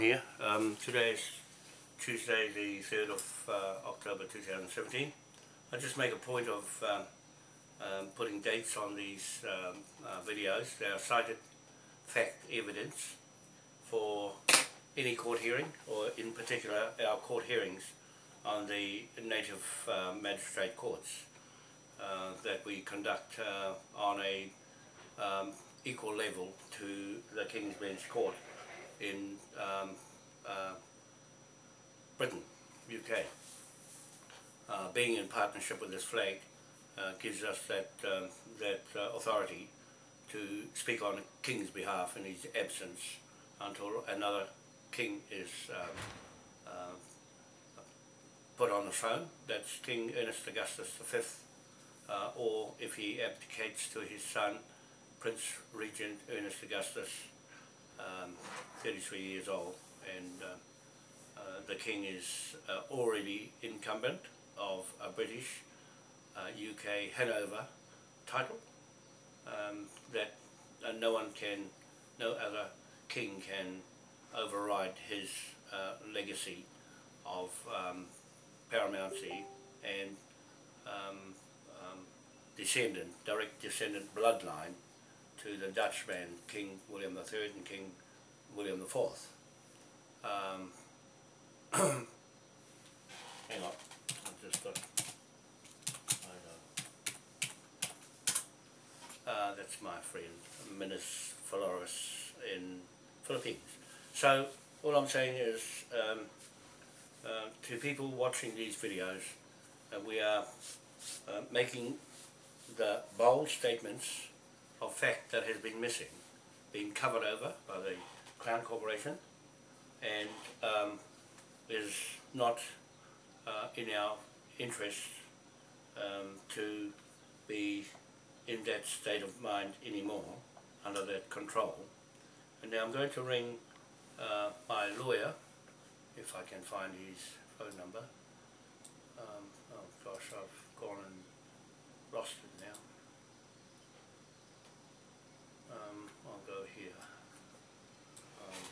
here. Um, today is Tuesday the 3rd of uh, October 2017. I just make a point of um, um, putting dates on these um, uh, videos. They are cited fact evidence for any court hearing or in particular our court hearings on the native uh, magistrate courts uh, that we conduct uh, on a um, equal level to the King's Bench Court in um, uh, Britain, UK. Uh, being in partnership with this flag uh, gives us that, um, that uh, authority to speak on the King's behalf in his absence until another King is um, uh, put on the throne. That's King Ernest Augustus V, uh, or if he abdicates to his son, Prince Regent Ernest Augustus um, 33 years old and uh, uh, the King is uh, already incumbent of a British UK uh, Hanover title um, that uh, no one can, no other king can override his legacy of um, paramountcy and um, um, descendant, direct descendant bloodline to the Dutchman King William III and King William IV. Um, hang on, I've just got, I know. Uh, that's my friend, Minas Flores in Philippines. So, all I'm saying is, um, uh, to people watching these videos, uh, we are uh, making the bold statements of fact that has been missing, being covered over by the Crown Corporation and um, is not uh, in our interest um, to be in that state of mind anymore, under that control. And now I'm going to ring uh, my lawyer, if I can find his phone number. Um, oh gosh, I've gone and lost it now. Um, I'll go here. Um,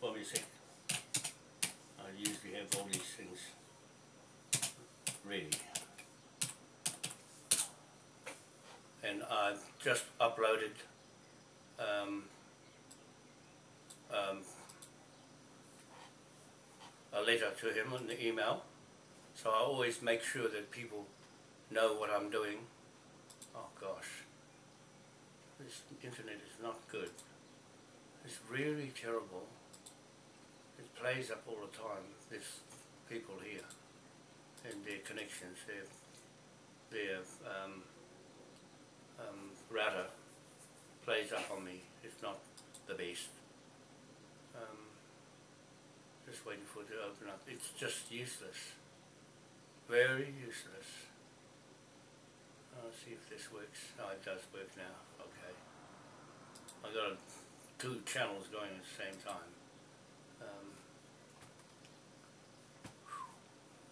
what do you think? I usually have all these things ready. And I've just uploaded um, um, a letter to him on the email. So I always make sure that people know what I'm doing Oh gosh, this internet is not good. It's really terrible. It plays up all the time, There's people here and their connections, their, their um, um, router plays up on me. It's not the best. Um, just waiting for it to open up. It's just useless. Very useless. Let's see if this works. Oh, it does work now. Okay. I've got two channels going at the same time. Um,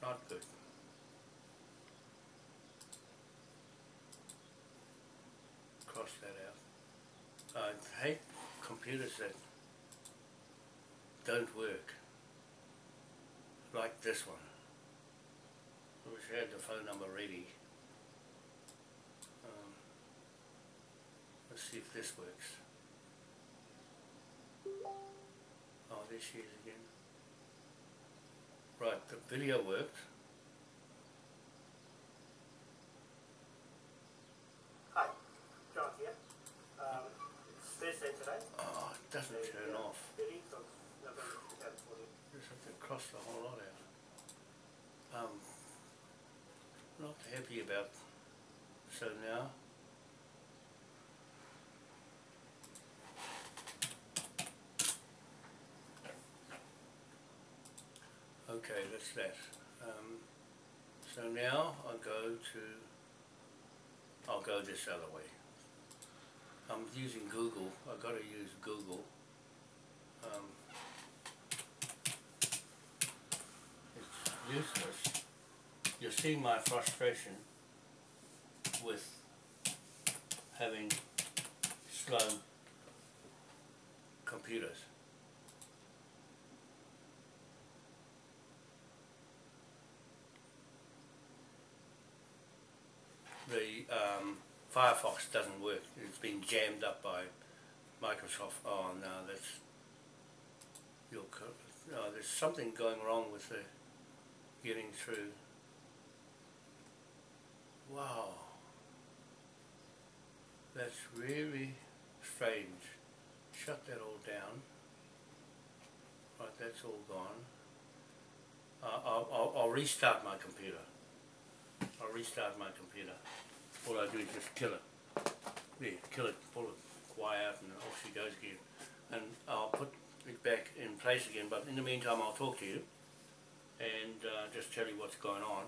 not good. Cross that out. I hate computers that don't work. Like this one. I wish I had the phone number ready. Um, let's see if this works. Oh, there she is again. Right, the video worked. Hi, John here. Um, it's Thursday today. Oh, it doesn't the, turn uh, off. 30th of November 2014. Just have to cross the whole lot out. Um, not happy about so now. Okay, that's that. Um, so now I'll go to, I'll go this other way. I'm using Google, I've got to use Google. Um, it's useless. You're seeing my frustration with having slow computers. The um, Firefox doesn't work. It's been jammed up by Microsoft. Oh no, that's your. No, there's something going wrong with the getting through. Wow. That's really strange. Shut that all down. Right, that's all gone. Uh, I'll, I'll, I'll restart my computer. I'll restart my computer. All I do is just kill it. Yeah, kill it, pull it, wire out and off she goes again. And I'll put it back in place again, but in the meantime I'll talk to you and uh, just tell you what's going on.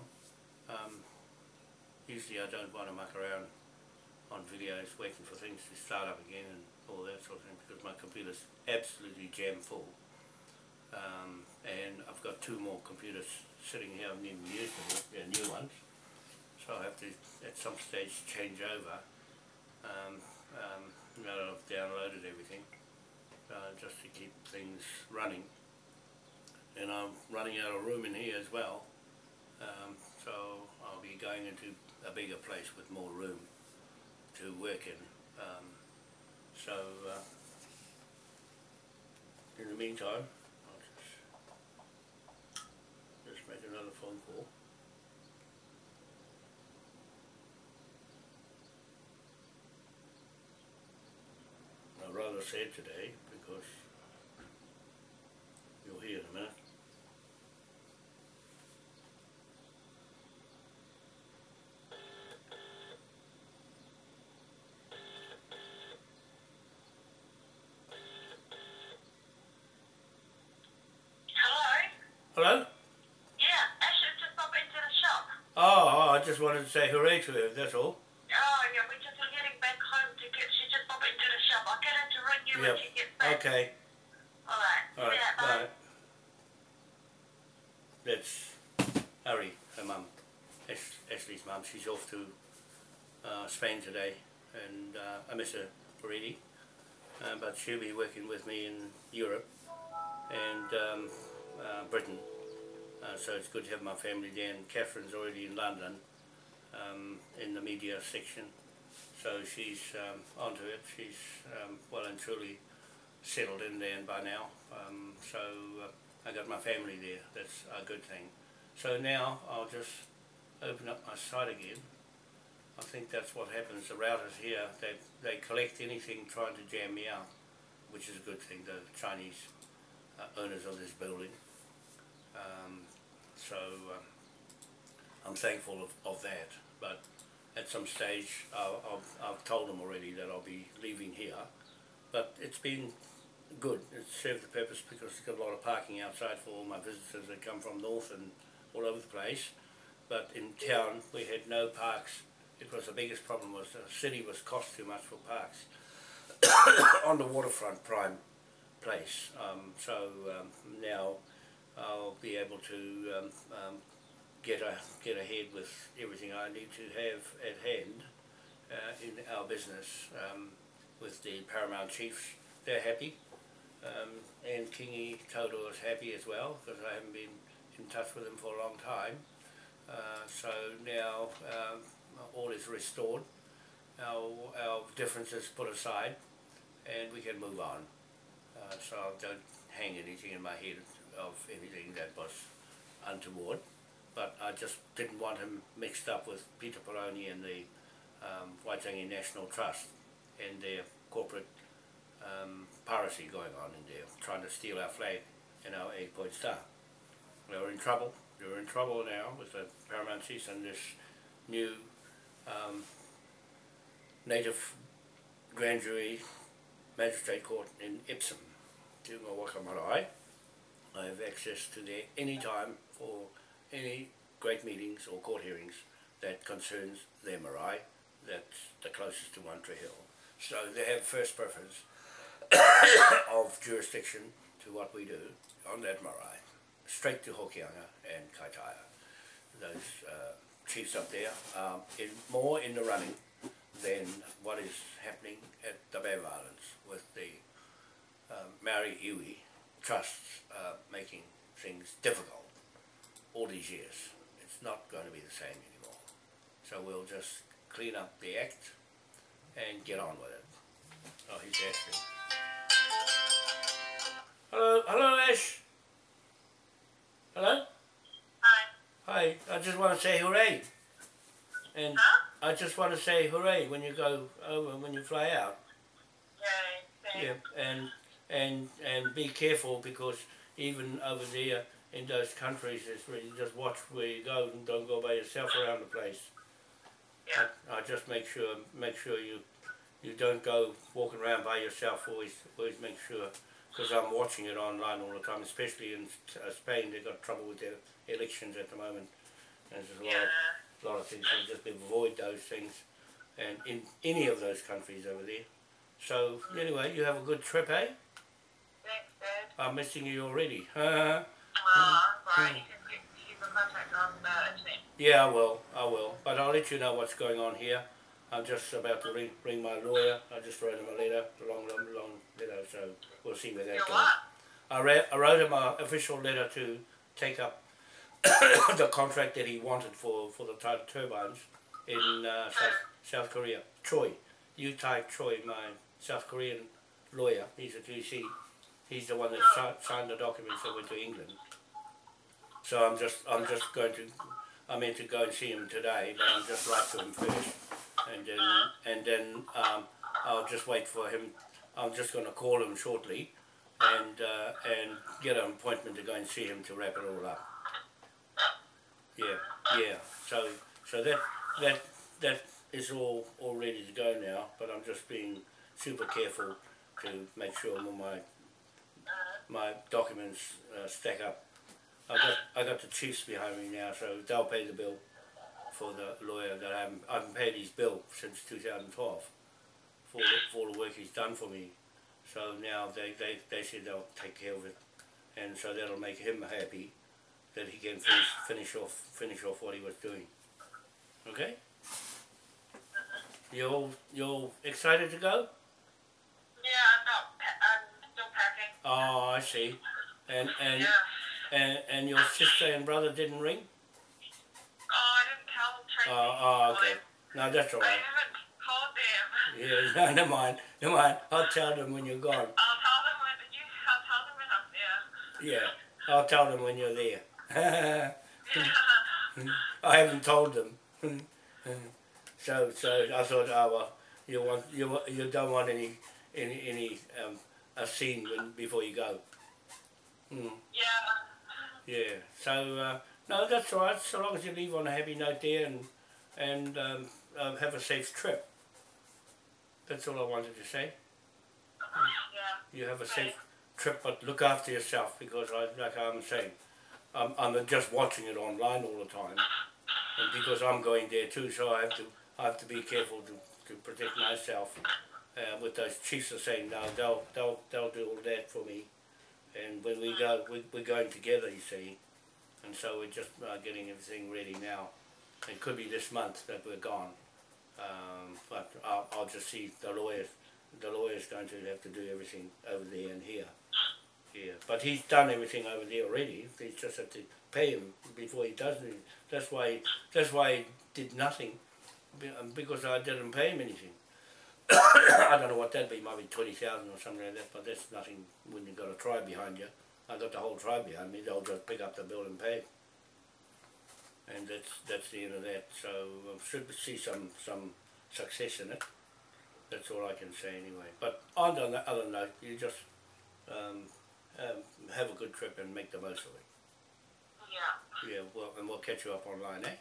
Um, usually I don't want to muck around on videos waiting for things to start up again and all that sort of thing because my computer's absolutely jam full. Um, and I've got two more computers sitting here, I haven't even used them, they're new ones. So I have to at some stage change over. Um, um, now that I've downloaded everything, uh, just to keep things running. And I'm running out of room in here as well. Um, so I'll be going into a bigger place with more room to work in. Um, so uh, in the meantime, I'll just, just make another phone call. I'm rather sad today because you'll hear in a minute. Hello? Hello? Yeah, Ashley's just popped into the shop. Oh, oh, I just wanted to say hooray to her, that's all. Oh, yeah, we're just heading back home to get, she just popped into the shop. I'll get her to ring you Yep. when she gets back. Okay, Alright. alright, yeah, bye. bye. That's Harry, her mum, Ashley's mum. She's off to uh, Spain today, and uh, I miss her already. Uh, but she'll be working with me in Europe and um, uh, Britain. Uh, so it's good to have my family there. And Catherine's already in London um, in the media section. So she's um, onto it. She's um, well and truly settled in there by now. Um, so uh, I got my family there. That's a good thing. So now I'll just open up my site again. I think that's what happens. The routers here, they, they collect anything trying to jam me out, which is a good thing, the Chinese uh, owners of this building. Um, so um, I'm thankful of, of that. But at some stage, I've, I've told them already that I'll be leaving here. But it's been good. It's served the purpose because it's got a lot of parking outside for all my visitors that come from north and all over the place. But in town, we had no parks. It was the biggest problem was the city was cost too much for parks on the waterfront prime place. Um, so um, now I'll be able to um, um, get a, get ahead with everything I need to have at hand uh, in our business um, with the Paramount Chiefs. They're happy. Um, and Kingy Toto is happy as well because I haven't been in touch with him for a long time. Uh, so now um, all is restored. Our, our differences put aside and we can move on. Uh, so I don't hang anything in my head of anything that was untoward. But I just didn't want him mixed up with Peter Peroni and the um, Waitangi National Trust and their corporate um, piracy going on in there, trying to steal our flag and our eight-point star. We're in trouble. We're in trouble now with the Paramount Chiefs and this new um, native grand jury magistrate court in Marae. I have access to there any time for any great meetings or court hearings that concerns their marae. That's the closest to One Hill. So they have first preference of jurisdiction to what we do on that marae, straight to Hokianga and Kaitaia. Those uh, chiefs up there are in, more in the running than what is happening at the Bay of Islands with the um, Maori iwi trusts uh, making things difficult all these years. It's not going to be the same anymore. So we'll just clean up the act and get on with it. Oh, he's asking. Hello, hello Ash. Hello? Hi. Hi, I just want to say hooray. And Huh? I just want to say hooray when you go over, when you fly out. Yay. Yeah, and and and be careful because even over there in those countries, it's really just watch where you go and don't go by yourself around the place. Yeah. I, I just make sure make sure you you don't go walking around by yourself. Always always make sure because I'm watching it online all the time, especially in uh, Spain. They've got trouble with their elections at the moment. And there's a lot of a lot of things. So just avoid those things, and in any of those countries over there. So anyway, you have a good trip, eh? Thanks, Dad. I'm missing you already. Well, I'm sorry. Hmm. You can keep, keep in contact on the internet. yeah, I will. I will. But I'll let you know what's going on here. I'm just about to ring, ring my lawyer. I just wrote him a letter, a long, long, long letter. So we'll see where that Your goes. what? I, re- I wrote him an official letter to take up the contract that he wanted for, for the tur- turbines in uh, South, South Korea. Choi, Yu Tai Choi, my South Korean lawyer. He's a GC. He's the one that si- signed the documents that went to England. So I'm just I'm just going to I meant to go and see him today, but I'm just write to him first, and then and then um, I'll just wait for him. I'm just going to call him shortly, and uh, and get an appointment to go and see him to wrap it all up. Yeah, yeah. So so that that that is all all ready to go now. But I'm just being super careful to make sure all my my documents uh, stack up. I got I got the chiefs behind me now, so they'll pay the bill for the lawyer that I haven't I haven't paid his bill since 2012 for the, for the work he's done for me. So now they, they, they said they'll take care of it, and so that'll make him happy that he can finish finish off finish off what he was doing. Okay. You all you all excited to go? Yeah, I'm not. I'm still packing. Oh, I see. And and Yeah. And, and your sister and brother didn't ring? Oh, I didn't tell Tracy. Oh, oh okay. No, that's all right. I haven't told them. Yeah, no, never mind. Never mind. I'll tell them when you're gone. I'll tell them when you. I'll tell them when I'm there. Yeah, I'll tell them when you're there. I haven't told them. so, so I thought, oh well, you want you you don't want any any any um, a scene when, before you go. Mm, yeah. Yeah. So uh, no, that's all right. So long as you leave on a happy note there and and um, um, have a safe trip. That's all I wanted to say. Yeah. You have a safe trip, but look after yourself because, I, like I'm saying, I'm, I'm just watching it online all the time, and because I'm going there too, so I have to I have to be careful to, to protect myself. Uh, with those chiefs are saying no, they'll they'll they'll do all that for me, and when we go, we, we're going together, you see, and so we're just uh, getting everything ready now. It could be this month that we're gone, um, but I'll, I'll just see the lawyers the lawyer's going to have to do everything over there and here. Yeah, but he's done everything over there already. He just have to pay him before he does it. That's why. That's why he did nothing, um, because I didn't pay him anything. I don't know what that'd be, maybe twenty thousand or something like that. But that's nothing when you've got a tribe behind you. I got the whole tribe behind me. They'll just pick up the bill and pay. And that's that's the end of that. So I should see some some success in it. That's all I can say anyway. But on the other note, you just um, um, have a good trip and make the most of it. Yeah. Yeah, well, and we'll catch you up online, eh?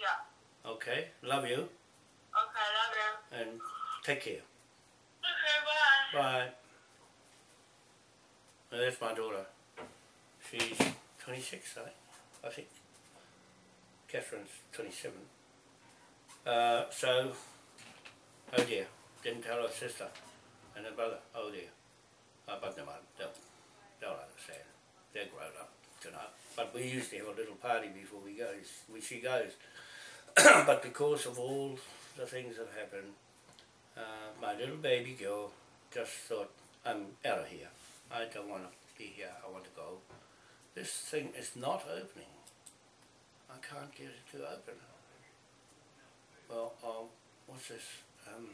Yeah. Okay, love you, Okay, love you. and take care. Okay, bye. Bye. Now, that's my daughter. She's 26, I think. I think. Catherine's 27. Uh, so, oh dear, didn't tell her sister and her brother. Oh dear. Uh, but never mind, they'll, they'll understand. They're grown up tonight. But we used to have a little party before we go. We, she goes. but because of all the things that happened, uh, my little baby girl just thought, I'm out of here. I don't want to be here. I want to go. This thing is not opening. I can't get it to open. Well, I'll, what's this? Um,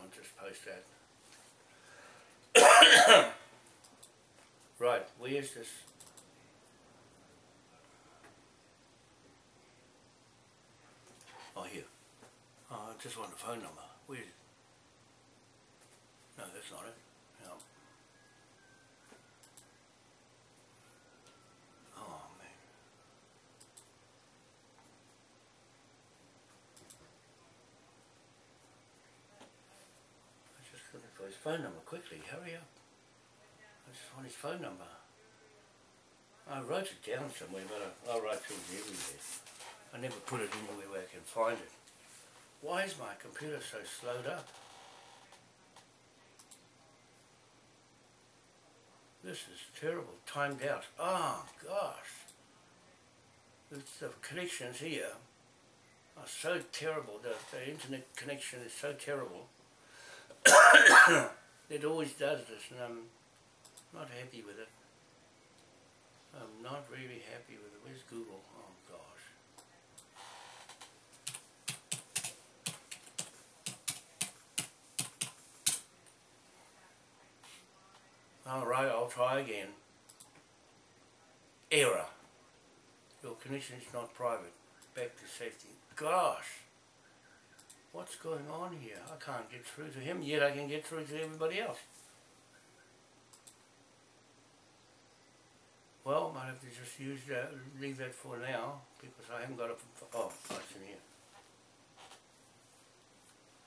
I'll just post that. right, where's this? Oh, here. Oh, I just want the phone number. Where is? No, that's not it. No. Oh, man. I just looking for his phone number quickly. Hurry up. I just want his phone number. I wrote it down somewhere, but I, I'll write things everywhere. I never put it anywhere where I can find it. Why is my computer so slowed up? This is terrible. Timed out. Oh, gosh. It's the connections here are so terrible. The, the internet connection is so terrible. it always does this, and I'm not happy with it. I'm not really happy with it. Where's Google? Oh, gosh. Alright, I'll try again. Error. Your connection is not private. Back to safety. Gosh! What's going on here? I can't get through to him, yet I can get through to everybody else. Well, might have to just use that, leave that for now, because I haven't got a, oh, it's in here.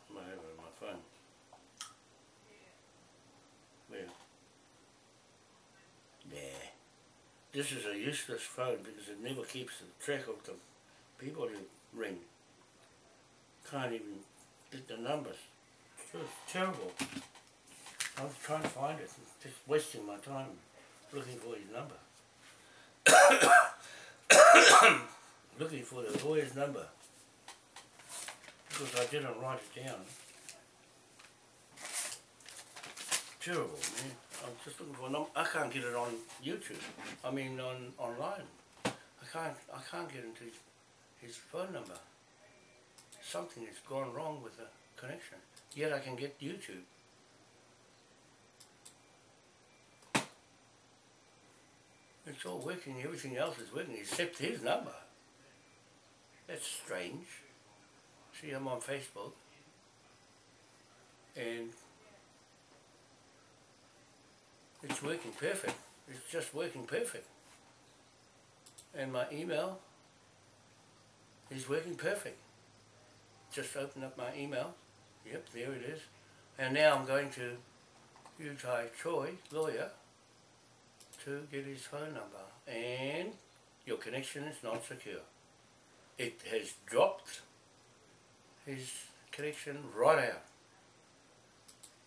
I might have it on my phone. Where? Nah. This is a useless phone because it never keeps the track of the people you ring. Can't even get the numbers. It's terrible. I was trying to find it, just wasting my time looking for his number. looking for the lawyer's number because I didn't write it down. Terrible, man. I'm just looking for a number. I can't get it on YouTube. I mean, on online. I can't. I can't get into his, phone number. Something has gone wrong with the connection. Yet I can get YouTube. It's all working. Everything else is working except his number. That's strange. See, I'm on Facebook. And it's working perfect. It's just working perfect. And my email is working perfect. Just open up my email. Yep, there it is. And now I'm going to Yu Tai Choi, lawyer, to get his phone number. And your connection is not secure. It has dropped his connection right out.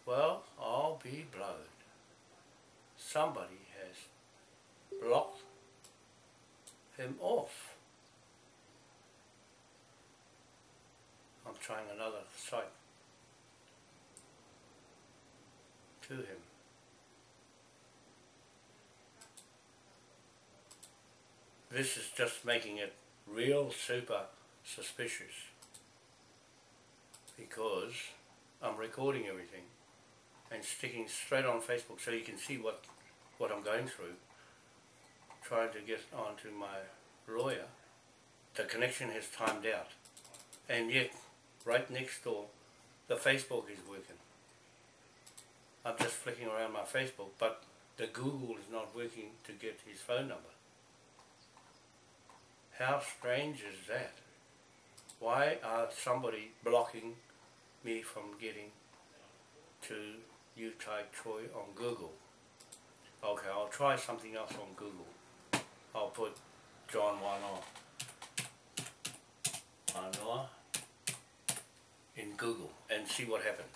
Well, I'll be blowed somebody has blocked him off. I'm trying another site to him. This is just making it real super suspicious because I'm recording everything and sticking straight on Facebook so you can see what what I'm going through, trying to get onto my lawyer, the connection has timed out. And yet, right next door, the Facebook is working. I'm just flicking around my Facebook, but the Google is not working to get his phone number. How strange is that? Why are somebody blocking me from getting to Utai Choi on Google? Okay, I'll try something else on Google. I'll put John Wanoa. Wanoa in Google and see what happens.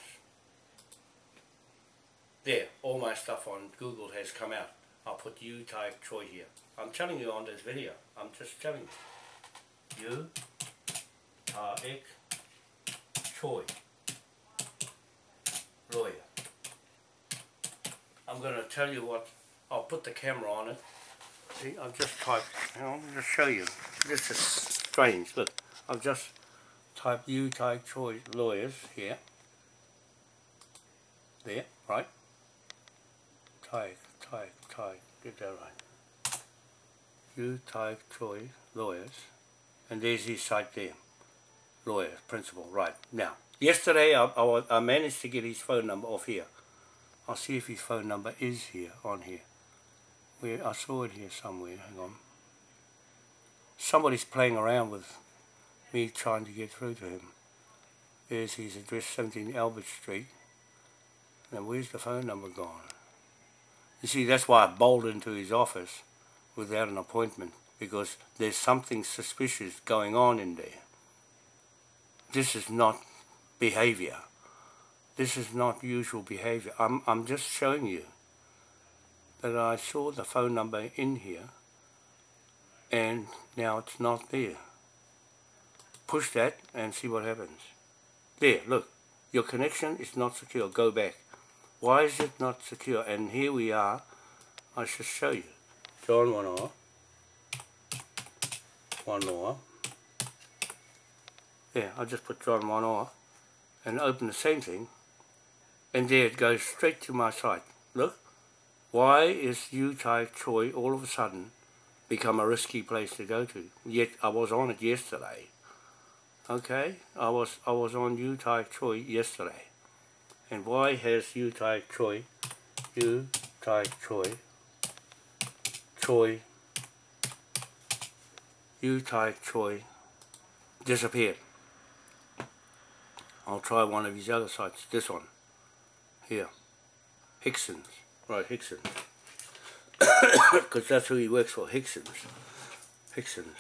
There, all my stuff on Google has come out. I'll put Yu Tai Choi here. I'm telling you on this video. I'm just telling you. You are type Choi. Lawyer. I'm going to tell you what, I'll put the camera on it. See, I've just typed, I'll just show you. This is strange, look. I've just typed you, Tai Choi lawyers here. There, right? Tai, Tai, Tai, get that right. You, Tai Choi lawyers. And there's his site there. Lawyers, principal, right. Now, yesterday I, I, I managed to get his phone number off here. I'll see if his phone number is here, on here. Where I saw it here somewhere, hang on. Somebody's playing around with me trying to get through to him. There's his address, 17 Albert Street. Now where's the phone number gone? You see, that's why I bowled into his office without an appointment, because there's something suspicious going on in there. This is not behavior. This is not usual behavior. I'm, I'm just showing you that I saw the phone number in here and now it's not there. Push that and see what happens. There, look, your connection is not secure. Go back. Why is it not secure? And here we are. I should show you. John Wanoa. One more. Yeah, I'll just put John one off and open the same thing and there it goes straight to my site. Look, why is Yu Tai Choi all of a sudden become a risky place to go to? Yet I was on it yesterday. Okay, I was I was on Yu Tai Choi yesterday. And why has Yu Tai Choi, Yu Tai Choi, Choi, Yu Tai Choi disappeared? I'll try one of his other sites, this one, here, Hickson's, right, Hickson's, because that's who he works for, Hickson's, Hickson's,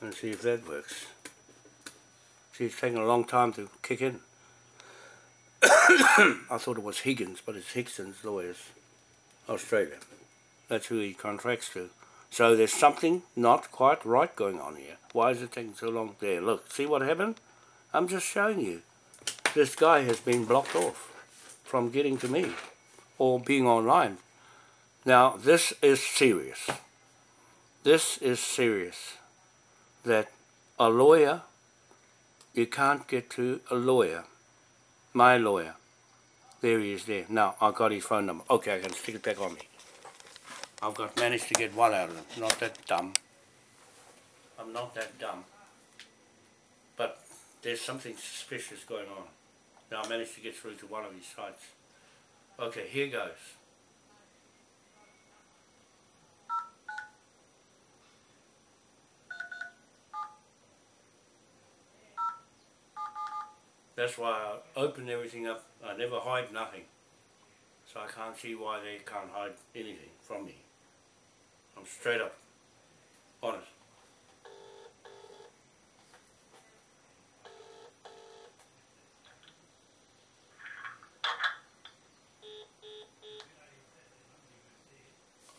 and see if that works. See, it's taking a long time to kick in. I thought it was Higgins, but it's Hickson's Lawyers, Australia. That's who he contracts to. So there's something not quite right going on here. Why is it taking so long? There, look, see what happened? I'm just showing you this guy has been blocked off from getting to me or being online. Now, this is serious. This is serious. That a lawyer, you can't get to a lawyer, my lawyer. There he is there. Now, I got his phone number. Okay, I can stick it back on me. I've got managed to get one out of them. Not that dumb. I'm not that dumb. But there's something suspicious going on. Now I managed to get through to one of his sites. Okay, here goes. That's why I open everything up. I never hide nothing. So I can't see why they can't hide anything from me. I'm straight up honest.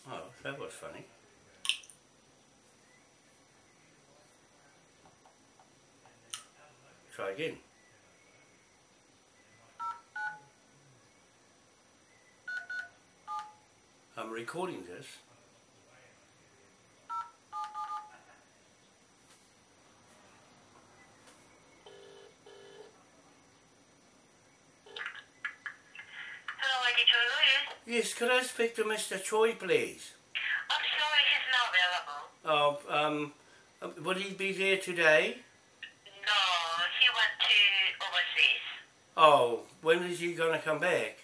Oh, that was funny. Try again. I'm recording this. Hello, Lady Choi Lawyers. Yes, could I speak to Mr. Choi, please? I'm sorry he's not available. Oh, um, uh, will he be there today? No, he went to overseas. Oh, when is he going to come back?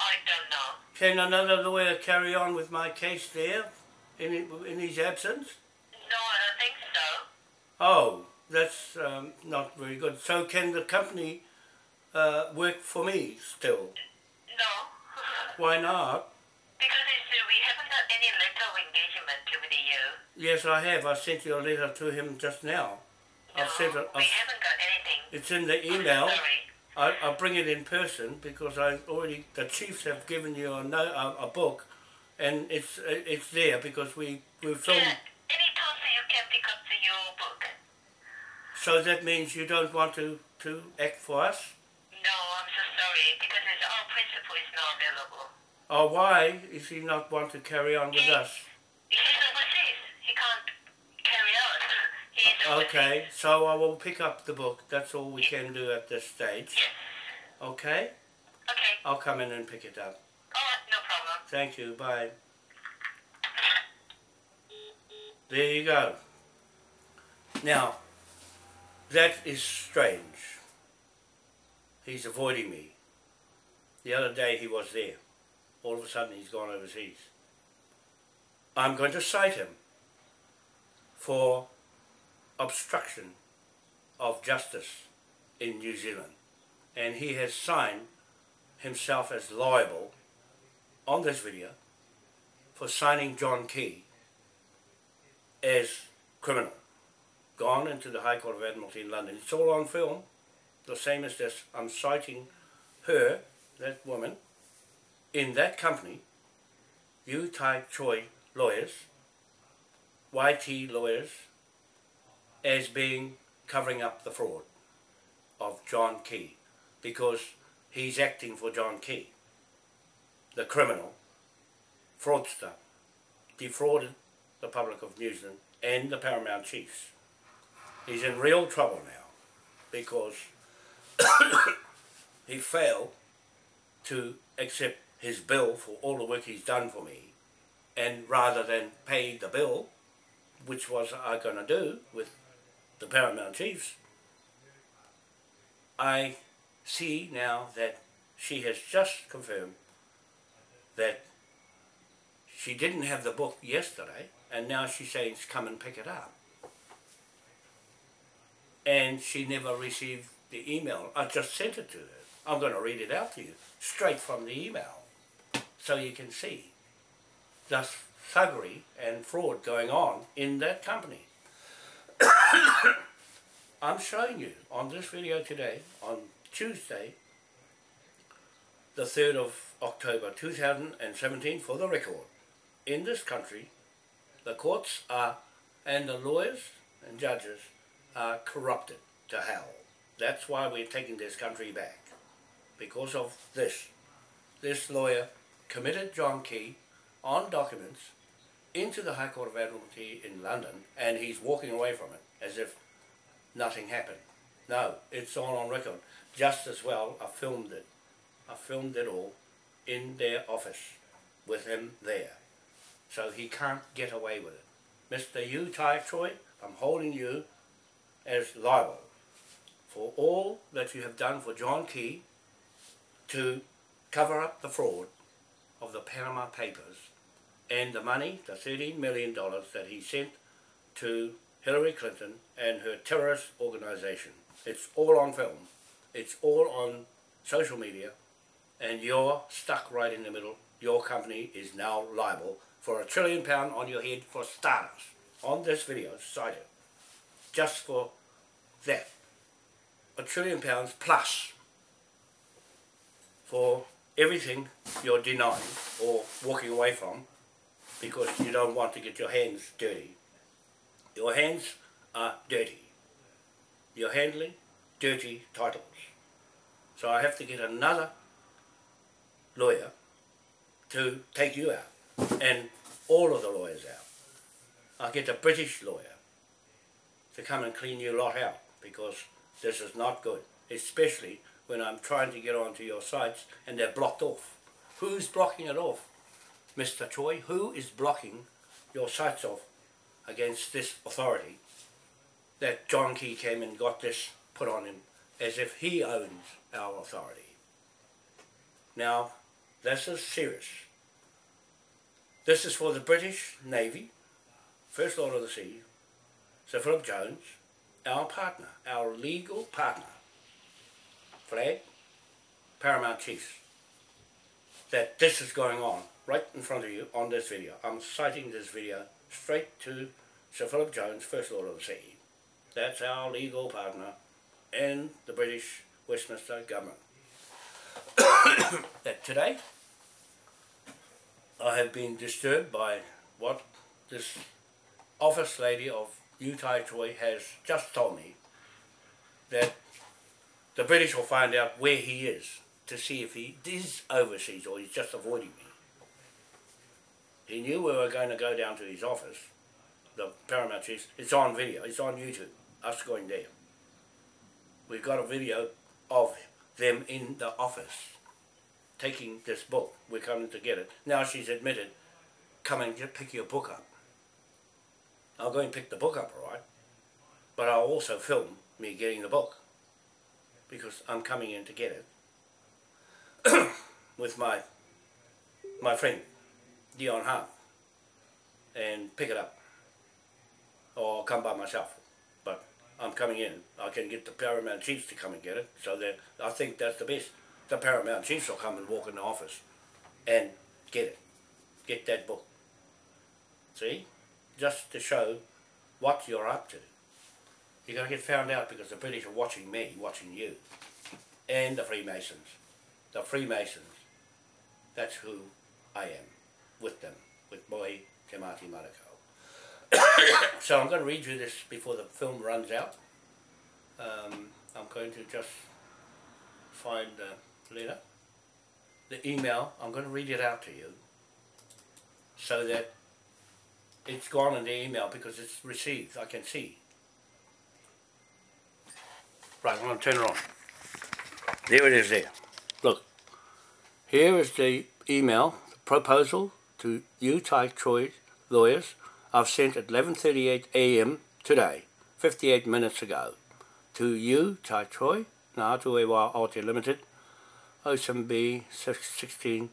I don't know. Can another lawyer carry on with my case there in, in his absence? No, I don't think so. Oh, that's um, not very good. So can the company uh, work for me still? No. Why not? because uh, we haven't got any letter of engagement with you. Yes, I have. I sent you a letter to him just now. I've no, sent it. we I've, haven't got anything. it's in the email. sorry. I, I'll bring it in person because I already the chiefs have given you a, no, a, a book, and it's it's there because we we filmed. Yeah, anytime so you can pick up the, your book. So that means you don't want to to act for us. No, I'm so sorry because it's, our principal is not available. Oh, why is he not want to carry on with us? He's overseas. He can't carry out. He's overseas. Uh, okay, so I will pick up the book. That's all we can do at this stage. Yes. Okay? Okay. I'll come in and pick it up. Alright, no problem. Thank you. Bye. There you go. Now, that is strange. He's avoiding me. The other day he was there. All of a sudden he's gone overseas. I'm going to cite him for obstruction of justice in New Zealand. And he has signed himself as liable on this video for signing John Key as criminal. Gone into the High Court of Admiralty in London. It's all on film. The same as this. I'm citing her, that woman, in that company, Yu Tai Choi lawyers, YT lawyers, as being covering up the fraud of John Key because he's acting for John Key, the criminal, fraudster, defrauded the public of New Zealand and the Paramount Chiefs. He's in real trouble now because he failed to accept his bill for all the work he's done for me and rather than pay the bill, which was I going to do with the Paramount Chiefs, I see now that she has just confirmed that she didn't have the book yesterday and now she's saying come and pick it up. And she never received the email. I just sent it to her. I'm going to read it out to you straight from the email so you can see the thuggery and fraud going on in that company. I'm showing you on this video today, on Tuesday, the 3rd of October 2017, for the record. In this country, the courts are, and the lawyers and judges are corrupted to hell. That's why we're taking this country back. Because of this. This lawyer committed John Key on documents into the High Court of Admiralty in London and he's walking away from it as if nothing happened. No, it's all on record. Just as well, I filmed it. I filmed it all in their office with him there. So he can't get away with it. Mr. Yu Tai Choi, I'm holding you as liable for all that you have done for John Key to cover up the fraud of the Panama Papers and the money, the $13 million that he sent to Hillary Clinton and her terrorist organization. It's all on film. It's all on social media and you're stuck right in the middle. Your company is now liable for a trillion pound on your head for starters. On this video, cited, just for that. A trillion pounds plus for everything you're denying or walking away from because you don't want to get your hands dirty. Your hands are dirty. You're handling dirty titles. So I have to get another lawyer to take you out and all of the lawyers out. I'll get a British lawyer to come and clean you lot out because this is not good, especially when I'm trying to get onto your sites and they're blocked off. Who's blocking it off? Mr. Choi, who is blocking your sites off against this authority that John Key came and got this put on him as if he owns our authority. Now, this is serious. This is for the British Navy, First Lord of the Sea, Sir Philip Jones, our partner, our legal partner, flag, Paramount Chiefs, that this is going on right in front of you on this video. I'm citing this video straight to Sir Philip Jones, First Lord of the Sea. That's our legal partner in the British Westminster government. that today I have been disturbed by what this office lady of Yu Tai Choi has just told me that the British will find out where he is to see if he is overseas or he's just avoiding me. He knew we were going to go down to his office, the Paramount Chiefs. It's on video. It's on YouTube. Us going there. We've got a video of them in the office taking this book. We're coming to get it. Now she's admitted, come and get, pick your book up. I'll go and pick the book up, all right? But I'll also film me getting the book because I'm coming in to get it with my my friend Dion Hart and pick it up or I'll come by myself. But I'm coming in. I can get the Paramount Chiefs to come and get it. So that I think that's the best. The Paramount Chiefs will come and walk in the office and get it. Get that book. See? Just to show what you're up to. You're going to get found out because the British are watching me, watching you, and the Freemasons. The Freemasons, that's who I am, with them, with Boy Te Mati so I'm going to read you this before the film runs out. Um, I'm going to just find the letter, the email, I'm going to read it out to you so that it's gone in the email because it's received, I can see. Right, I'm going to turn it on. There it is there. Look. Here is the email, the proposal to Choi lawyers. I've sent at 11.38 a.m. today, 58 minutes ago, to you, Tai Choi, Ngātu Ewa Aote Limited, 07B 16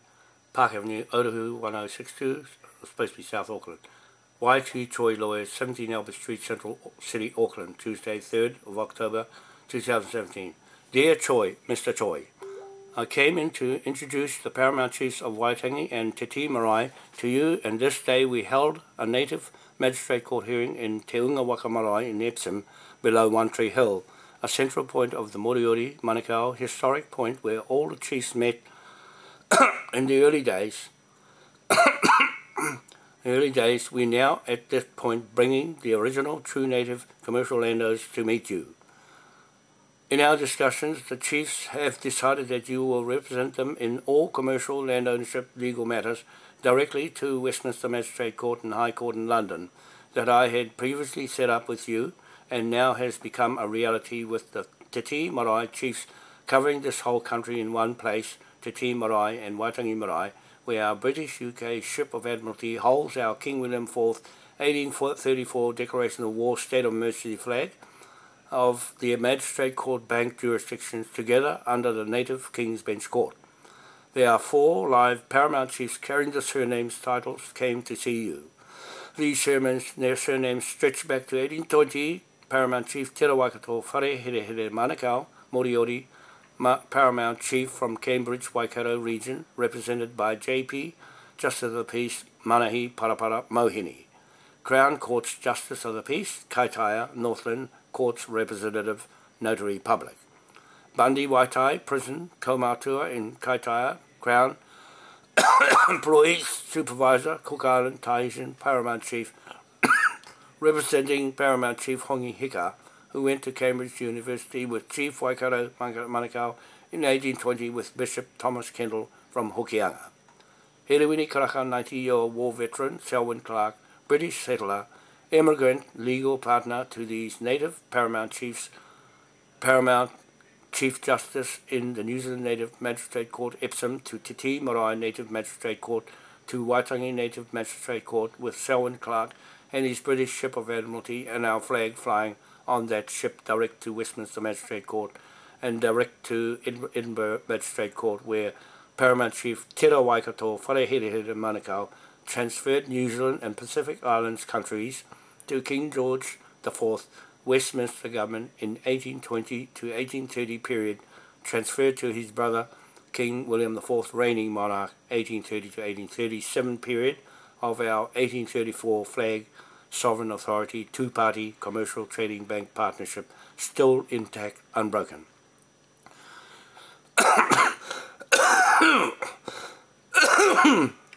Park Avenue, Otahu 1062, supposed to be South Auckland. Y.T. Choi Lawyers, 17 Albert Street, Central City, Auckland, Tuesday, 3rd of October 2017. Dear Choi, Mr. Choi, I came in to introduce the Paramount Chiefs of Waitangi and Te Marae to you, and this day we held a native magistrate court hearing in Te Unga Waka Marae in Epsom, below One Tree Hill, a central point of the Moriori Manukau historic point where all the chiefs met in the early days. early days, we now at this point bringing the original true native commercial landowners to meet you. In our discussions, the chiefs have decided that you will represent them in all commercial land ownership legal matters directly to Westminster Magistrate Court and High Court in London that I had previously set up with you and now has become a reality with the Te Tii Marae chiefs covering this whole country in one place, Te Tii Marae and Waitangi Marae, where our British UK ship of Admiralty holds our King William IV 1834 Declaration of War State of Emergency flag, of the Magistrate Court Bank jurisdictions together under the native King's Bench Court. There are four live paramount chiefs carrying the surnames titles came to see you. These sermons, their surnames stretch back to 1820, Paramount Chief Te Waikato Whare Here Here Manukau, Moriori, Ma Paramount Chief from Cambridge, Waikato region, represented by JP, Justice of the Peace, Manahi Parapara Mohini. Crown Court's Justice of the Peace, Kaitaia, Northland, Court's Representative Notary Public. Bundy Waitai Prison, Kaumatua in Kaitaia, Crown, Employees Supervisor, Cook Island, Tahitian, Paramount Chief, representing Paramount Chief Hongi Hika, who went to Cambridge University with Chief Waikato Manukau in 1820 with Bishop Thomas Kendall from Hokianga. Herewini Karaka, 90-year-old war veteran, Selwyn Clark, British settler, immigrant legal partner to these native paramount chiefs, paramount Chief Justice in the New Zealand Native Magistrate Court, Epsom, to Te Tii Marae Native Magistrate Court, to Waitangi Native Magistrate Court with Selwyn Clark and his British ship of Admiralty and our flag flying on that ship direct to Westminster Magistrate Court and direct to Edinburgh Magistrate Court where Paramount Chief Tera Waikato Whareherehere Manukau transferred New Zealand and Pacific Islands countries to King George IV Westminster government in 1820 to 1830 period transferred to his brother King William IV reigning monarch 1830 to 1837 period of our 1834 flag sovereign authority two-party commercial trading bank partnership still intact unbroken.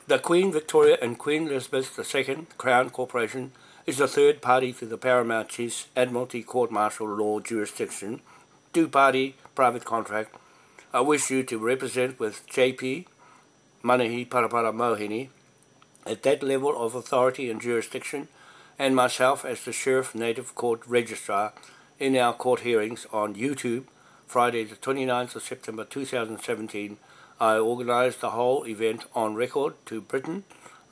the Queen Victoria and Queen Elizabeth II Crown Corporation is a third party to the Paramount Chiefs Admiralty Court Martial Law jurisdiction, two-party private contract. I wish you to represent with JP, Manahi Parapara Mohini, at that level of authority and jurisdiction, and myself as the Sheriff Native Court Registrar in our court hearings on YouTube, Friday the 29th of September 2017, I organised the whole event on record to Britain.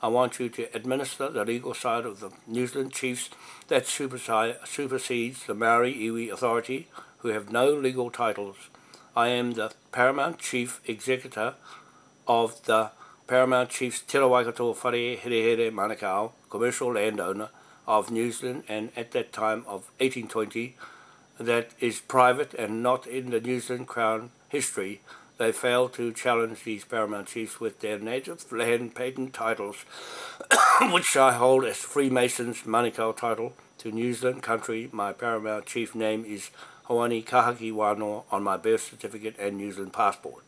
I want you to administer the legal side of the New Zealand chiefs that supersedes the Maori Iwi Authority, who have no legal titles. I am the Paramount Chief Executor of the Paramount Chiefs Te Waikato Whare Here Here Manukau, commercial landowner of New Zealand and at that time of 1820 that is private and not in the New Zealand Crown history. They failed to challenge these paramount chiefs with their native land patent titles, which I hold as Freemasons Manukau title to New Zealand country. My paramount chief name is Hoani Kahaki on my birth certificate and New Zealand passport.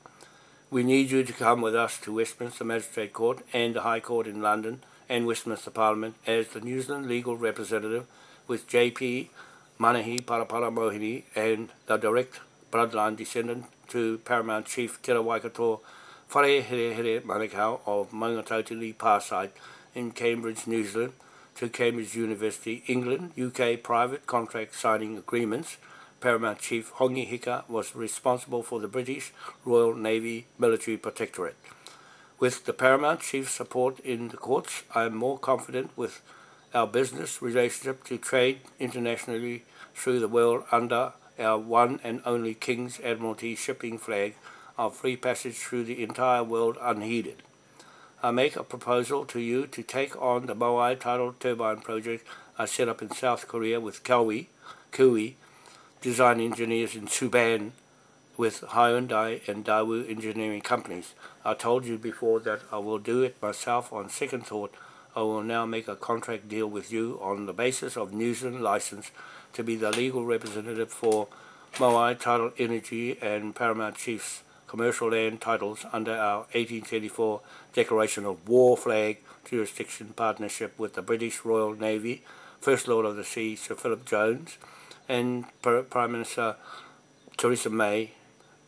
We need you to come with us to Westminster Magistrate Court and the High Court in London and Westminster Parliament as the New Zealand legal representative with JP Manahi Parapara Mohini and the direct bloodline descendant to Paramount Chief Te Waikato Whare Here Here Manukau of Maungatautari Parside in Cambridge, New Zealand to Cambridge University, England, UK private contract signing agreements. Paramount Chief Hongi Hika was responsible for the British Royal Navy Military Protectorate. With the Paramount Chief's support in the courts, I am more confident with our business relationship to trade internationally through the world under our one and only King's Admiralty shipping flag of free passage through the entire world unheeded. I make a proposal to you to take on the Moai tidal turbine project I set up in South Korea with Kawi, Kui, design engineers in Suban with Hyundai and Daewoo engineering companies. I told you before that I will do it myself on second thought. I will now make a contract deal with you on the basis of New Zealand license to be the legal representative for Moai Tidal Energy and Paramount Chiefs commercial land titles under our 1834 Declaration of War Flag Jurisdiction Partnership with the British Royal Navy, First Lord of the Sea Sir Philip Jones, and Prime Minister Theresa May.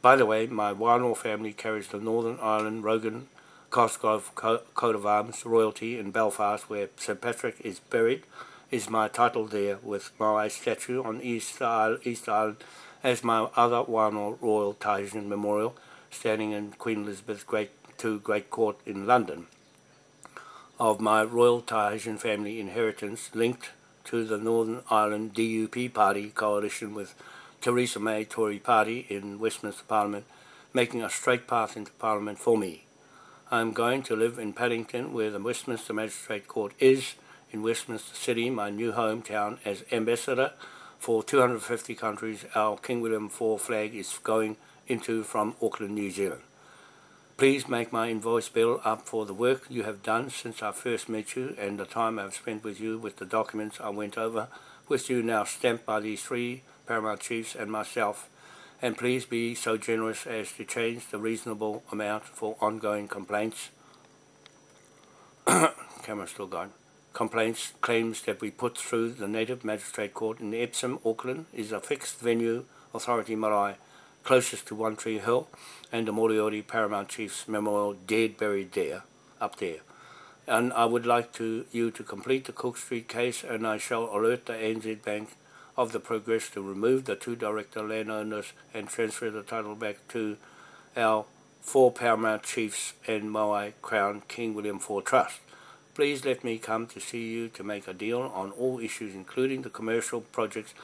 By the way, my Wānoa family carries the Northern Ireland Rogan Cosgrove coat of arms royalty in Belfast, where St Patrick is buried, is my title there with my statue on East Island, East Island as my other Wānoa Royal Tahitian Memorial standing in Queen Elizabeth's Great II Great Court in London of my Royal Tahitian family inheritance linked to the Northern Ireland DUP party coalition with Theresa May Tory party in Westminster Parliament making a straight path into Parliament for me. I am going to live in Paddington where the Westminster Magistrate Court is in Westminster City, my new hometown, as ambassador for 250 countries. Our King William IV flag is going into from Auckland, New Zealand. Please make my invoice bill up for the work you have done since I first met you and the time I've spent with you with the documents I went over with you now stamped by these three Paramount Chiefs and myself and please be so generous as to change the reasonable amount for ongoing complaints. Camera still gone. Complaints claims that we put through the Native Magistrate Court in Epsom, Auckland is a fixed venue authority marae closest to One Tree Hill and the Moriori Paramount Chief's Memorial dead buried there, up there. And I would like to you to complete the Cook Street case and I shall alert the ANZ Bank of the progress to remove the two director landowners and transfer the title back to our four Paramount Chiefs and Moai Crown King William IV Trust. Please let me come to see you to make a deal on all issues including the commercial projects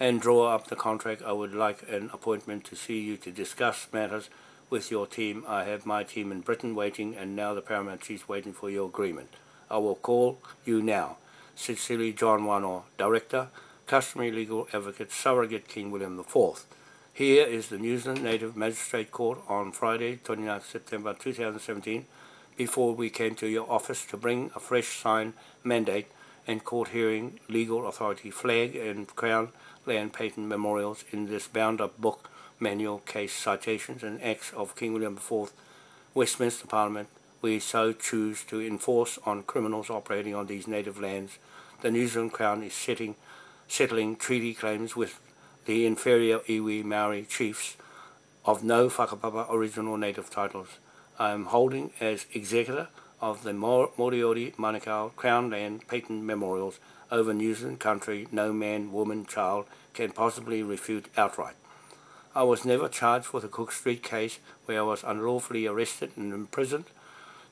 and draw up the contract, I would like an appointment to see you to discuss matters with your team. I have my team in Britain waiting and now the Paramount Chief's waiting for your agreement. I will call you now. Sincerely, John Wanoa, Director, Customary Legal Advocate, Surrogate King William IV. Here is the New Zealand Native Magistrate Court on Friday, 29 September 2017, before we came to your office to bring a fresh signed mandate and court hearing legal authority flag and crown land patent memorials in this bound-up book, manual, case, citations and acts of King William IV, Westminster Parliament, we so choose to enforce on criminals operating on these native lands. The New Zealand Crown is setting, settling treaty claims with the inferior iwi Maori chiefs of no whakapapa original native titles. I am holding as executor of the Mo- Moriori Manukau Crown Land Patent Memorials over New Zealand country no man, woman, child can possibly refute outright. I was never charged with the Cook Street case where I was unlawfully arrested and imprisoned.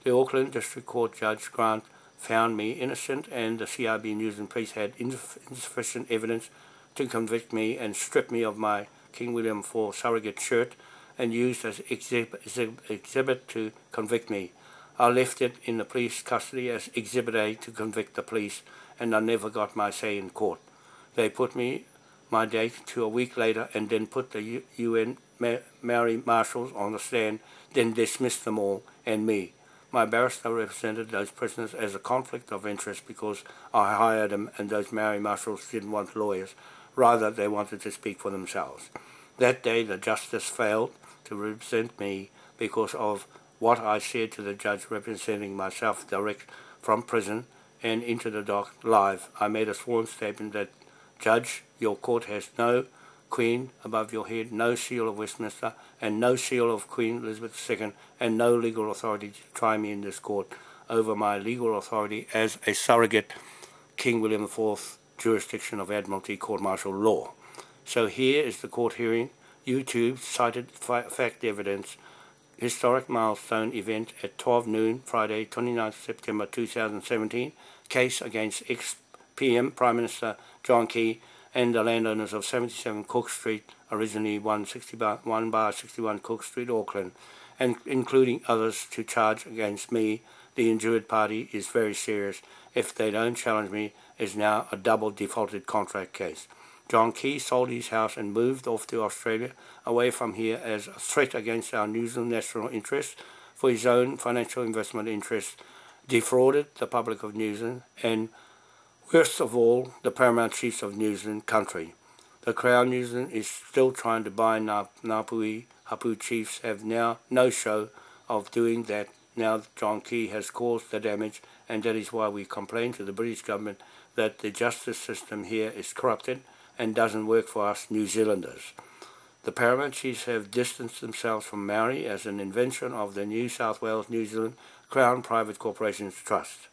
The Auckland District Court Judge Grant found me innocent and the CRB News and Police had insufficient evidence to convict me and strip me of my King William IV surrogate shirt and used as exhibit, exhibit to convict me. I left it in the police custody as Exhibit A to convict the police and I never got my say in court. They put me my date to a week later and then put the UN Maori marshals on the stand, then dismissed them all and me. My barrister represented those prisoners as a conflict of interest because I hired them and those Maori marshals didn't want lawyers. Rather, they wanted to speak for themselves. That day, the justice failed to represent me because of what I said to the judge representing myself direct from prison and into the dock live. I made a sworn statement that, Judge, your court has no Queen above your head, no seal of Westminster, and no seal of Queen Elizabeth II, and no legal authority to try me in this court over my legal authority as a surrogate King William IV jurisdiction of Admiralty Court Martial law. So here is the court hearing. YouTube cited fact evidence historic milestone event at 12 noon Friday 29 September 2017 case against ex-PM Prime Minister John Key and the landowners of 77 Cook Street, originally 161 bar 61 Cook Street, Auckland, and including others to charge against me, the injured party, is very serious. If they don't challenge me, is now a double defaulted contract case. John Key sold his house and moved off to Australia, away from here as a threat against our New Zealand national interests for his own financial investment interests, defrauded the public of New Zealand, and worst of all, the paramount chiefs of New Zealand country. The Crown New Zealand is still trying to buy Ngāpuhi Hapu chiefs have now no show of doing that now John Key has caused the damage and that is why we complain to the British government that the justice system here is corrupted and doesn't work for us New Zealanders. The paramount have distanced themselves from Maori as an invention of the New South Wales New Zealand Crown Private Corporations Trust.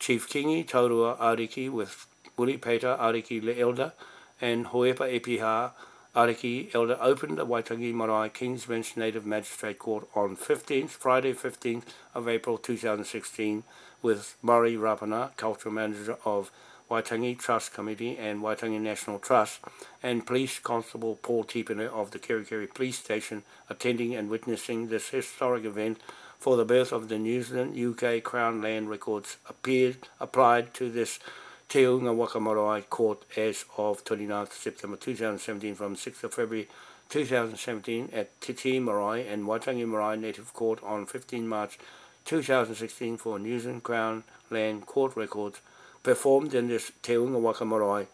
Chief Kingi Taurua Ariki with Willie Peter Ariki Le Elder and Hoepa Epiha Ariki Elder opened the Waitangi Marae King's Bench Native Magistrate Court on 15th, Friday 15th of April 2016 with Murray Rapana, Cultural Manager of Waitangi Trust Committee and Waitangi National Trust, and Police Constable Paul Tipene of the Kerikeri Police Station attending and witnessing this historic event for the birth of the New Zealand UK Crown Land Records appeared applied to this Te Unga Waka Court as of 29th September 2017 from 6th of February 2017 at Te Tii Marae and Waitangi Marae Native Court on 15 March 2016 for New Zealand Crown Land Court Records performed in this Te Unga Waka Marae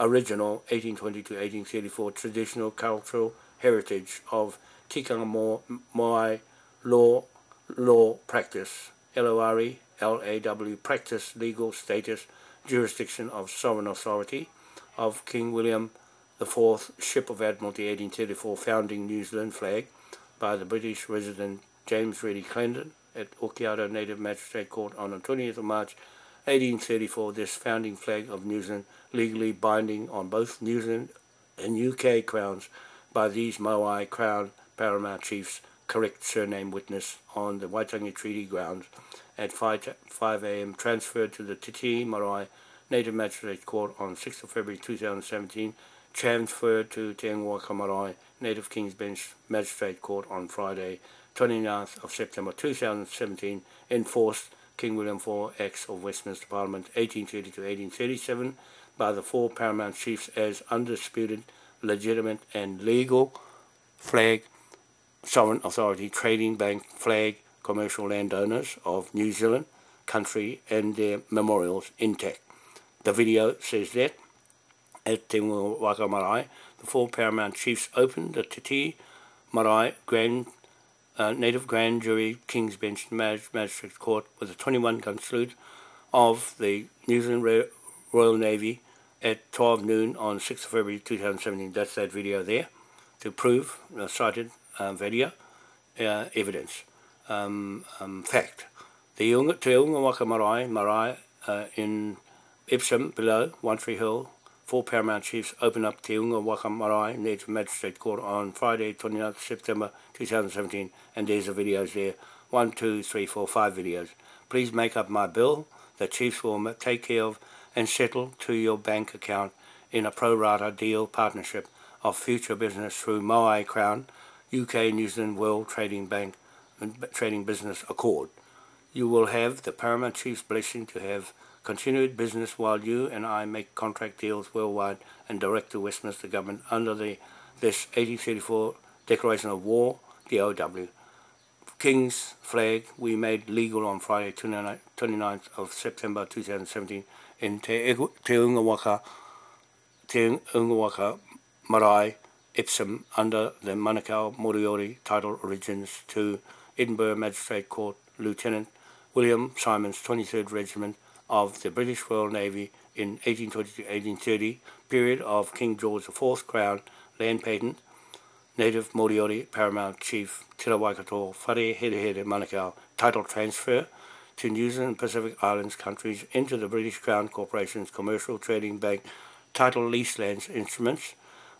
original 1820-1834 traditional cultural heritage of Tikanga Moai law, law practice, L-O-R-E, L-A-W, practice, legal status, jurisdiction of sovereign authority of King William IV, Ship of Admiralty 1834 founding New Zealand flag by the British resident James Reddy Clendon at Okiato Native Magistrate Court on the 20th of March 1834, this founding flag of New Zealand legally binding on both New Zealand and UK crowns by these Moai Crown paramount chiefs, correct surname witness on the Waitangi Treaty grounds at 5, 5 a.m. transferred to the Te Tii Marae Native Magistrate Court on 6th of February 2017, transferred to Te Unga Waka Marae Native King's Bench Magistrate Court on Friday 29th of September 2017, enforced King William IV Acts of Westminster Parliament 1830 to 1837 by the four paramount chiefs as undisputed, legitimate and legal flag, sovereign authority, trading bank, flag, commercial landowners of New Zealand country and their memorials intact. The video says that at Te Waka Marae, the four paramount chiefs opened the Te Tii Marae Grand uh, Native Grand Jury King's Bench Magistrate Court with a 21 gun salute of the New Zealand Royal Navy at 12 noon on 6th of February 2017. That's that video there to prove the cited uh, video uh, evidence, um, um, fact. The Unga, Te Waka Marae, Marae uh, in Epsom below, One Tree Hill, four Paramount Chiefs open up Te Unga Waka Marae Native Magistrate Court on Friday, 29th September 2017, and there's the videos there. One, two, three, four, five videos. Please make up my bill the Chiefs will take care of and settle to your bank account in a pro rata deal partnership of future business through Moai Crown, UK New Zealand World Trading Bank Trading Business Accord. You will have the Paramount Chief's blessing to have continued business while you and I make contract deals worldwide and direct the Westminster Government under the this 1834 Declaration of War, DOW. King's flag we made legal on Friday 29th of September 2017 in Te, Te Ungawaka, Te Ungawaka Marae, Epsom under the Manukau Moriori title origins to Edinburgh Magistrate Court Lieutenant William Simons 23rd Regiment of the British Royal Navy in 1820-1830, period of King George IV Crown land patent, native Moriori Paramount Chief Tira Waikato Whare Here Here Manukau title transfer to New Zealand Pacific Islands countries into the British Crown Corporation's Commercial Trading Bank title lease lands instruments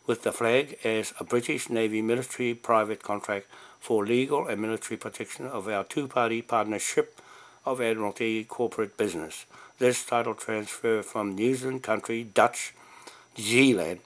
with the flag as a British Navy military private contract for legal and military protection of our two-party partnership of Admiralty corporate business. This title transfer from New Zealand country, Dutch, Zealand,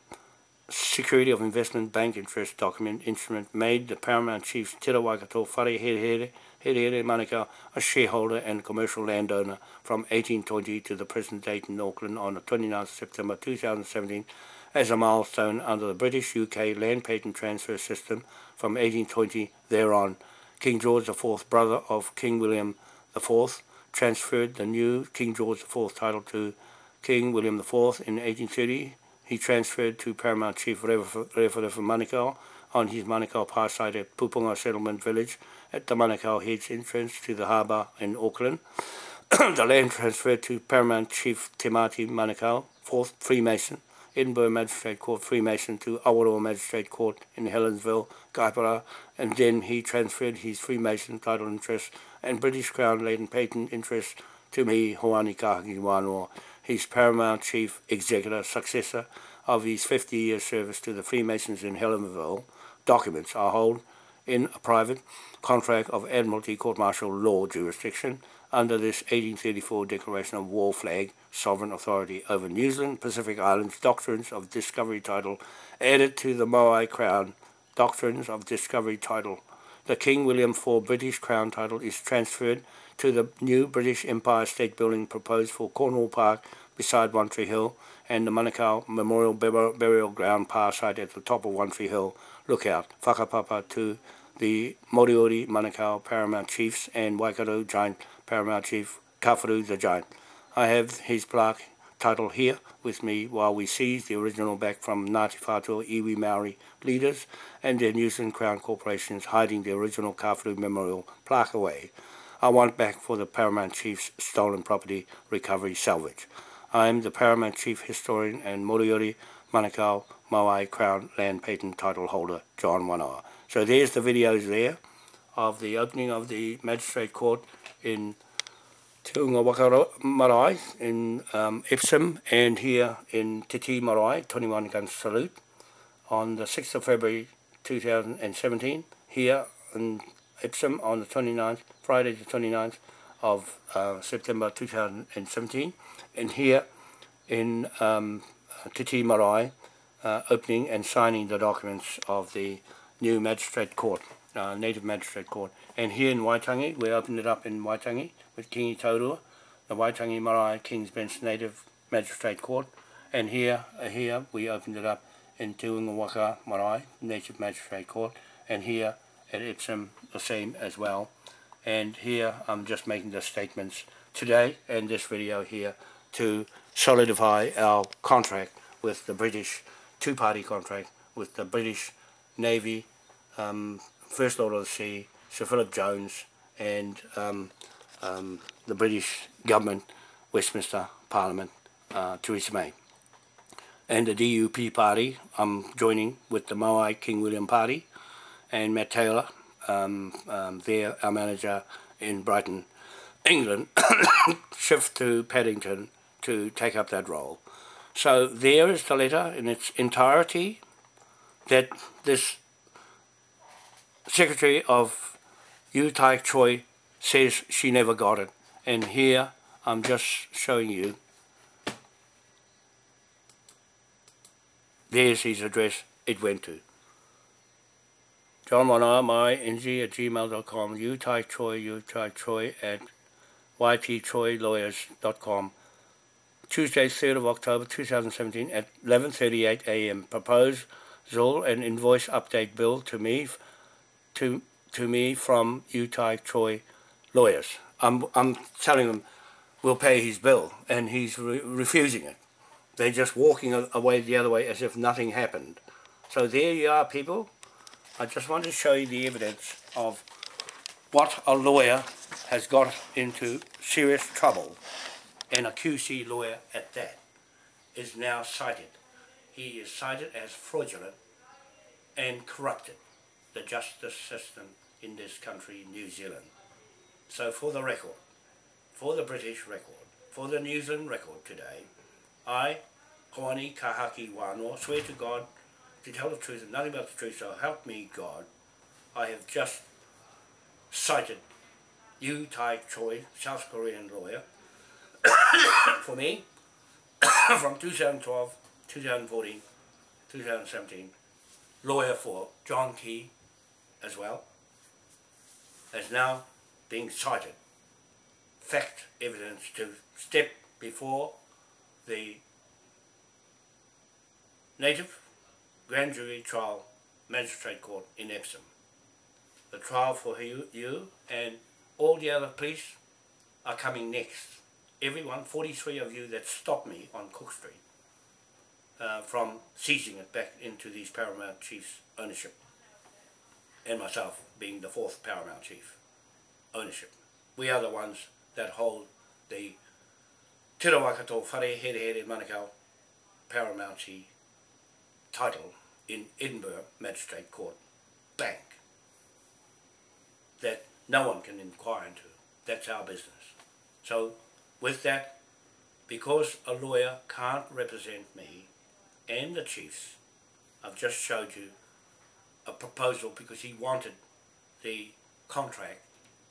Security of Investment Bank Interest document instrument made the Paramount Chiefs Tira Waikato Whare Here Here Manukau a shareholder and commercial landowner from 1820 to the present date in Auckland on the 29th September 2017 as a milestone under the British-UK land patent transfer system from 1820 thereon. King George IV, brother of King William IV, transferred the new King George IV title to King William IV in 1830. He transferred to Paramount Chief Manukau on his Manukau Par site at Puponga Settlement Village at the Manukau Heads entrance to the harbour in Auckland. the land transferred to Paramount Chief Timati Manukau, 4th Freemason, Edinburgh Magistrate Court Freemason to Awaroa Magistrate Court in Helensville, Kaipara, and then he transferred his Freemason title interest and British Crown laden patent interest to me, Hoani Kahaki Wanoa, his paramount chief executor successor of his 50-year service to the Freemasons in Helensville. Documents are held in a private contract of Admiralty Court-Martial Law jurisdiction under this 1834 Declaration of War flag, sovereign authority over New Zealand, Pacific Islands, doctrines of discovery title, added to the Moai Crown, doctrines of discovery title. The King William IV British Crown title is transferred to the new British Empire State Building proposed for Cornwall Park beside One Tree Hill and the Manukau Memorial Burial Ground Par site at the top of One Tree Hill. Lookout, whakapapa to the Moriori Manukau Paramount Chiefs and Waikato Giant Paramount Chief Kawharu the Giant. I have his plaque title here with me while we seize the original back from Ngāti Whātua Iwi Maori leaders and their New Zealand Crown corporations hiding the original Kawharu Memorial plaque away. I want back for the Paramount Chief's stolen property recovery salvage. I am the Paramount Chief Historian and Moriori Manukau Moai Crown Land Patent Title Holder, John Wanoa. So there's the videos there of the opening of the Magistrate Court in Te Waka Marae in um, Epsom and here in Titi Marae, 21 gun salute on the 6th of February 2017 here in Epsom on the 29th, Friday the 29th of uh, September 2017 and here in um, Titi Marae uh, opening and signing the documents of the new magistrate court uh, Native Magistrate Court. And here in Waitangi, we opened it up in Waitangi with Kingi Taurua, the Waitangi Marae King's Bench Native Magistrate Court. And here, uh, here we opened it up in Tuungawaka Waka Marae Native Magistrate Court. And here at Epsom, the same as well. And here I'm just making the statements today and this video here to solidify our contract with the British, two-party contract with the British Navy um, First Lord of the Sea, Sir Philip Jones and um, um, the British government, Westminster Parliament, uh, Theresa May. And the DUP party, I'm joining with the Moai King William party and Matt Taylor, um, um, there, our manager in Brighton, England shift to Paddington to take up that role. So there is the letter in its entirety that this Secretary of Yu Tai Choi says she never got it. And here I'm just showing you. There's his address it went to. John Wanoa, my ng at gmail.com, Yu Tai Choi, Yu Tai Choi at ytchoilawyers.com. Tuesday, 3rd of October 2017 at 11.38 a.m. Proposal and invoice update bill to me to to me from Yu Tai Choi lawyers. I'm, I'm telling them we'll pay his bill and he's re refusing it. They're just walking away the other way as if nothing happened. So there you are people. I just want to show you the evidence of what a lawyer has got into serious trouble and a QC lawyer at that is now cited. He is cited as fraudulent and corrupted the justice system in this country, New Zealand. So for the record, for the British record, for the New Zealand record today, I, Hoani Kahaki Wanoa, swear to God to tell the truth and nothing but the truth, so help me God, I have just cited Yu Tai Choi, South Korean lawyer, for me, from 2012, 2014, 2017, lawyer for John Key as well, as now being cited. Fact evidence to step before the native grand jury trial magistrate court in Epsom. The trial for you, you and all the other police are coming next. Everyone, 43 of you that stopped me on Cook Street uh, from seizing it back into these Paramount Chiefs ownership and myself being the fourth Paramount Chief ownership. We are the ones that hold the Te Rawakato Whare Here Here Manukau Paramount Chief title in Edinburgh Magistrate Court Bank that no one can inquire into. That's our business. So with that, because a lawyer can't represent me and the chiefs, I've just showed you a proposal because he wanted the contract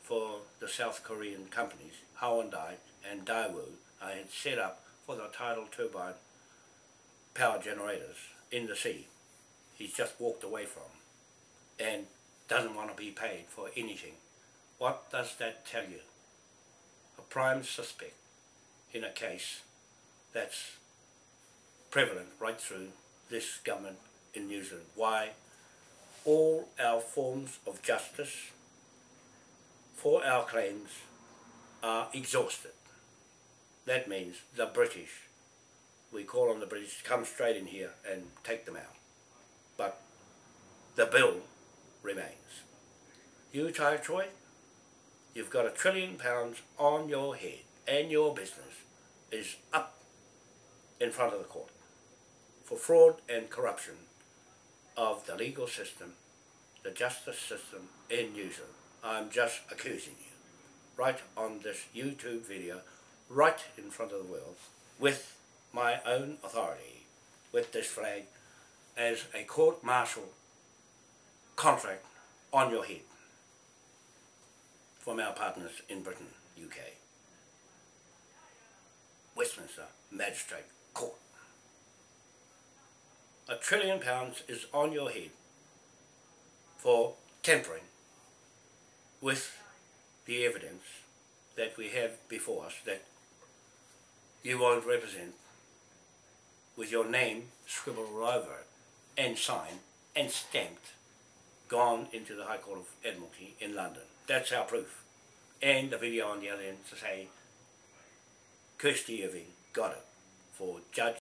for the South Korean companies, Hyundai and Daewoo, I had set up for the tidal turbine power generators in the sea. He's just walked away from and doesn't want to be paid for anything. What does that tell you? A prime suspect in a case that's prevalent right through this government in New Zealand. Why? All our forms of justice for our claims are exhausted. That means the British, we call on the British to come straight in here and take them out. The bill remains. You, Tai Choi, you've got a trillion pounds on your head and your business is up in front of the court for fraud and corruption of the legal system, the justice system in New Zealand. I'm just accusing you, right on this YouTube video, right in front of the world, with my own authority, with this flag, as a court-martial contract on your head from our partners in Britain, UK. Westminster Magistrate Court. A trillion pounds is on your head for tampering with the evidence that we have before us that you won't represent with your name scribbled all over it and signed and stamped gone into the High Court of Admiralty in London. That's our proof. And the video on the other end to say Kirsty Irving got it for Judge